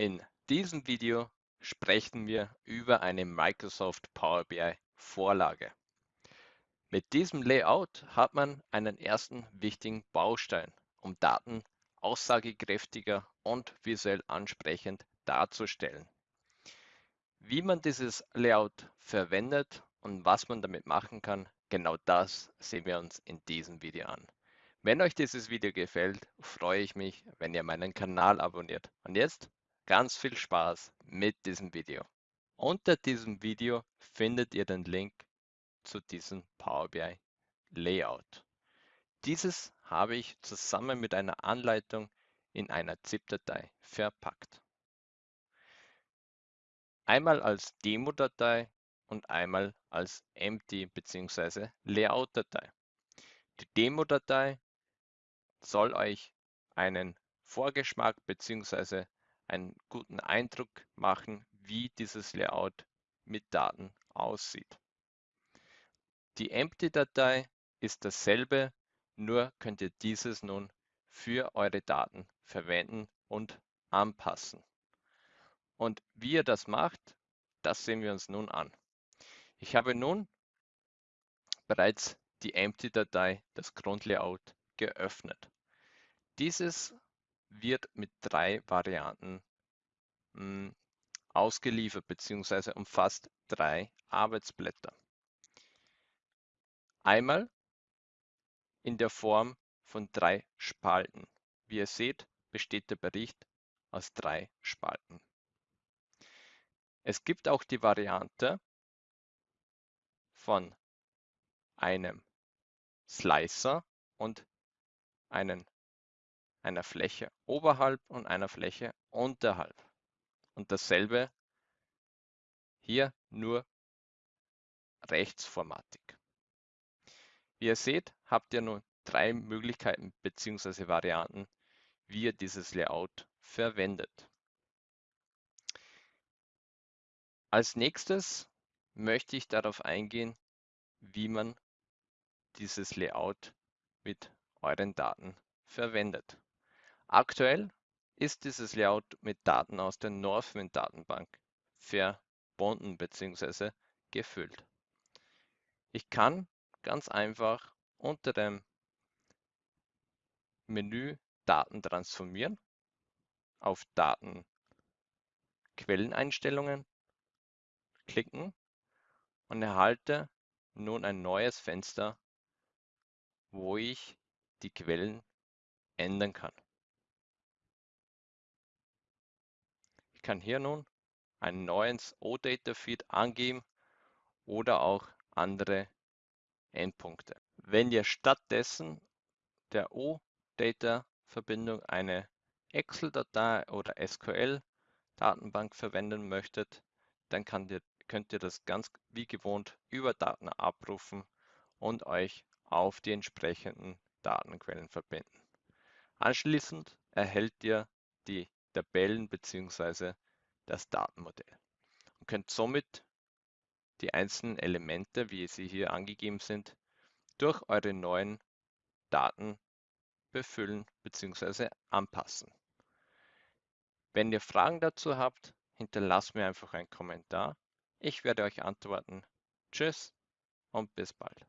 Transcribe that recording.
In diesem Video sprechen wir über eine Microsoft Power BI Vorlage. Mit diesem Layout hat man einen ersten wichtigen Baustein, um Daten aussagekräftiger und visuell ansprechend darzustellen. Wie man dieses Layout verwendet und was man damit machen kann, genau das sehen wir uns in diesem Video an. Wenn euch dieses Video gefällt, freue ich mich, wenn ihr meinen Kanal abonniert. Und jetzt ganz viel Spaß mit diesem Video. Unter diesem Video findet ihr den Link zu diesem Power BI Layout. Dieses habe ich zusammen mit einer Anleitung in einer ZIP-Datei verpackt. Einmal als Demo-Datei und einmal als Empty bzw. Layout-Datei. Die Demo-Datei soll euch einen Vorgeschmack bzw. einen guten Eindruck machen, wie dieses Layout mit Daten aussieht. Die Empty-Datei ist dasselbe, nur könnt ihr dieses nun für eure Daten verwenden und anpassen. Und wie ihr das macht, das sehen wir uns nun an. Ich habe nun bereits die Empty-Datei, das Grundlayout, geöffnet. Dieses wird mit drei Varianten mh, hm, ausgeliefert bzw. umfasst drei Arbeitsblätter. Einmal in der Form von drei Spalten. Wie ihr seht, besteht der Bericht aus drei Spalten. Es gibt auch die Variante von einem Slicer und einen, einer Fläche oberhalb und einer Fläche unterhalb. Und dasselbe hier nur rechtsformatig. Wie ihr seht, habt ihr nun drei Möglichkeiten bzw. Varianten, wie ihr dieses Layout verwendet. Als nächstes möchte ich darauf eingehen, wie man dieses Layout mit euren Daten verwendet. Aktuell ist dieses Layout mit Daten aus der Northwind Datenbank verbunden bzw. gefüllt. Ich kann ganz einfach unter dem Menü Daten transformieren auf Daten Quelleneinstellungen klicken und erhalte nun ein neues Fenster, wo ich die Quellen ändern kann. Kann hier nun einen neuen OData-Feed angeben oder auch andere Endpunkte. Wenn ihr stattdessen der OData-Verbindung eine Excel-Datei oder SQL-Datenbank verwenden möchtet, dann ihr, könnt ihr das ganz wie gewohnt über Daten abrufen und euch auf die entsprechenden Datenquellen verbinden. Anschließend erhält ihr die Tabellen bzw. das Datenmodell und könnt somit die einzelnen Elemente, wie sie hier angegeben sind, durch eure neuen Daten befüllen bzw. anpassen. Wenn ihr Fragen dazu habt, hinterlasst mir einfach einen Kommentar. Ich werde euch antworten. Tschüss und bis bald.